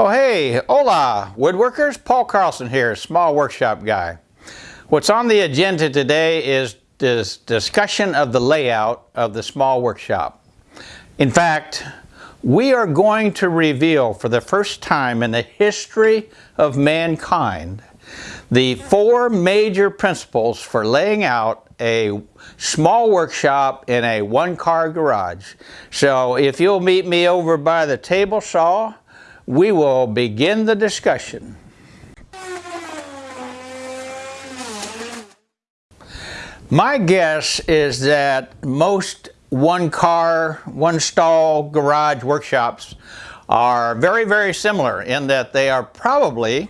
Oh hey, hola, woodworkers, Paul Carlson here, small workshop guy. What's on the agenda today is this discussion of the layout of the small workshop. In fact, we are going to reveal for the first time in the history of mankind the four major principles for laying out a small workshop in a one-car garage. So if you'll meet me over by the table saw, we will begin the discussion. My guess is that most one car, one stall garage workshops are very, very similar in that they are probably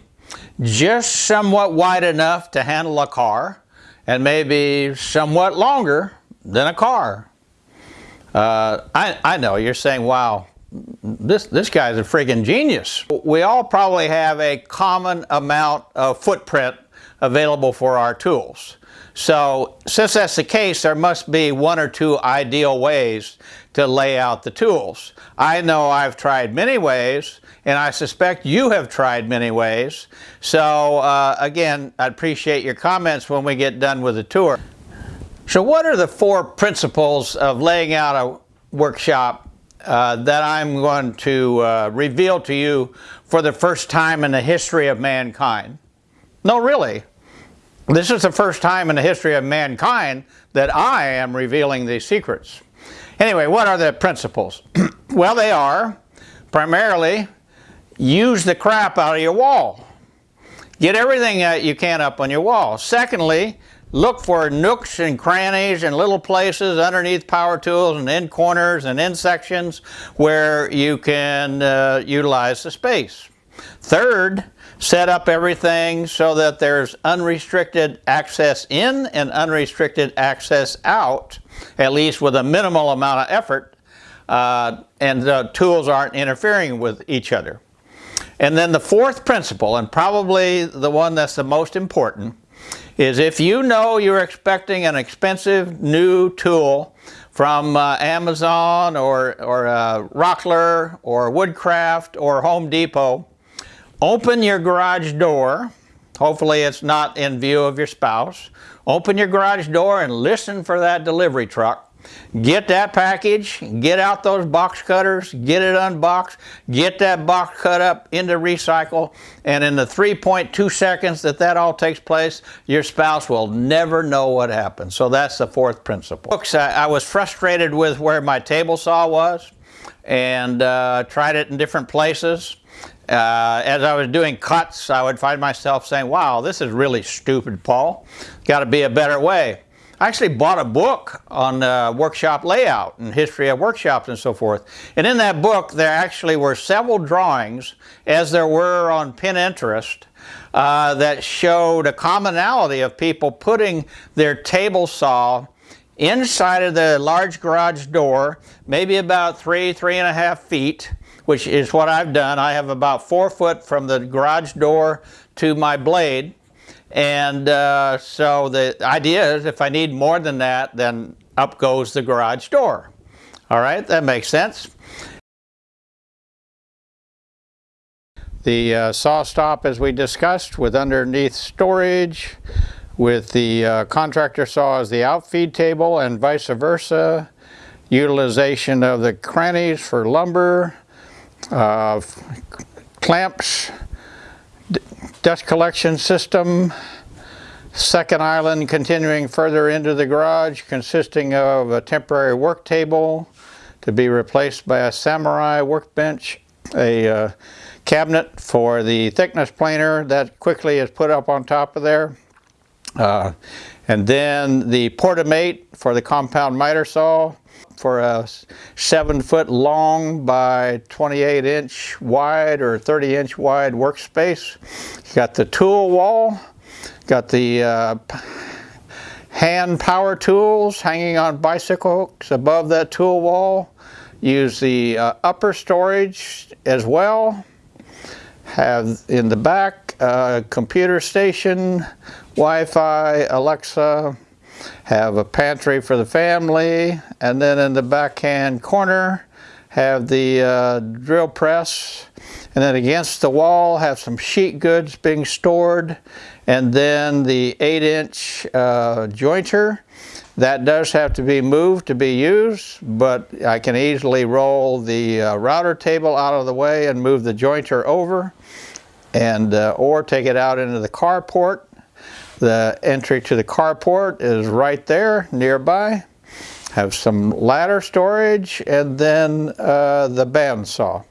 just somewhat wide enough to handle a car and maybe somewhat longer than a car. Uh, I, I know you're saying, wow, this, this guy's a friggin' genius. We all probably have a common amount of footprint available for our tools. So since that's the case, there must be one or two ideal ways to lay out the tools. I know I've tried many ways, and I suspect you have tried many ways. So uh, again, I appreciate your comments when we get done with the tour. So what are the four principles of laying out a workshop uh, that I'm going to uh, reveal to you for the first time in the history of mankind. No, really. This is the first time in the history of mankind that I am revealing these secrets. Anyway, what are the principles? well, they are primarily use the crap out of your wall. Get everything that you can up on your wall. Secondly, Look for nooks and crannies and little places underneath power tools and in corners and in sections where you can uh, utilize the space. Third, set up everything so that there's unrestricted access in and unrestricted access out, at least with a minimal amount of effort, uh, and the tools aren't interfering with each other. And then the fourth principle, and probably the one that's the most important, is if you know you're expecting an expensive new tool from uh, Amazon or, or uh, Rockler or Woodcraft or Home Depot, open your garage door. Hopefully it's not in view of your spouse. Open your garage door and listen for that delivery truck Get that package, get out those box cutters, get it unboxed, get that box cut up into recycle, and in the 3.2 seconds that that all takes place, your spouse will never know what happened. So that's the fourth principle. Books, I, I was frustrated with where my table saw was and uh, tried it in different places. Uh, as I was doing cuts, I would find myself saying, wow, this is really stupid, Paul. Got to be a better way. I actually bought a book on uh, workshop layout and history of workshops and so forth. And in that book, there actually were several drawings, as there were on Pinterest, uh, that showed a commonality of people putting their table saw inside of the large garage door, maybe about three, three and a half feet, which is what I've done. I have about four foot from the garage door to my blade. And uh, so the idea is if I need more than that, then up goes the garage door. All right, that makes sense. The uh, SawStop as we discussed with underneath storage with the uh, contractor saw as the outfeed table and vice versa. Utilization of the crannies for lumber, uh, clamps, dust collection system, second island continuing further into the garage consisting of a temporary work table to be replaced by a samurai workbench, a uh, cabinet for the thickness planer that quickly is put up on top of there. Uh, and then the Portamate for the compound miter saw for a 7 foot long by 28 inch wide or 30 inch wide workspace. Got the tool wall, got the uh, hand power tools hanging on bicycle hooks above that tool wall. Use the uh, upper storage as well. Have in the back uh, computer station, Wi-Fi, Alexa, have a pantry for the family, and then in the backhand corner have the uh, drill press, And then against the wall have some sheet goods being stored. And then the 8 inch uh, jointer. That does have to be moved to be used, but I can easily roll the uh, router table out of the way and move the jointer over and uh, or take it out into the carport. The entry to the carport is right there nearby. Have some ladder storage and then uh, the bandsaw.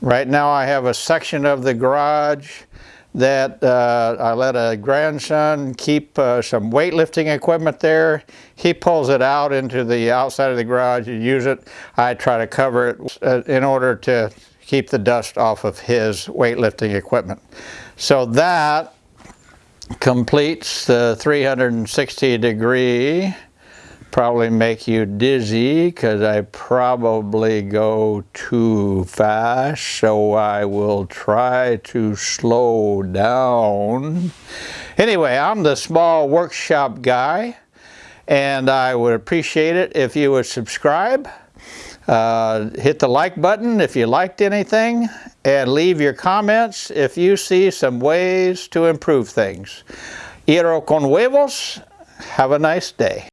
Right now I have a section of the garage that uh, I let a grandson keep uh, some weightlifting equipment there. He pulls it out into the outside of the garage and use it. I try to cover it uh, in order to keep the dust off of his weightlifting equipment. So that completes the 360 degree probably make you dizzy because I probably go too fast so I will try to slow down. Anyway, I'm the small workshop guy and I would appreciate it if you would subscribe. Uh, hit the like button if you liked anything and leave your comments if you see some ways to improve things. Iro con huevos. Have a nice day.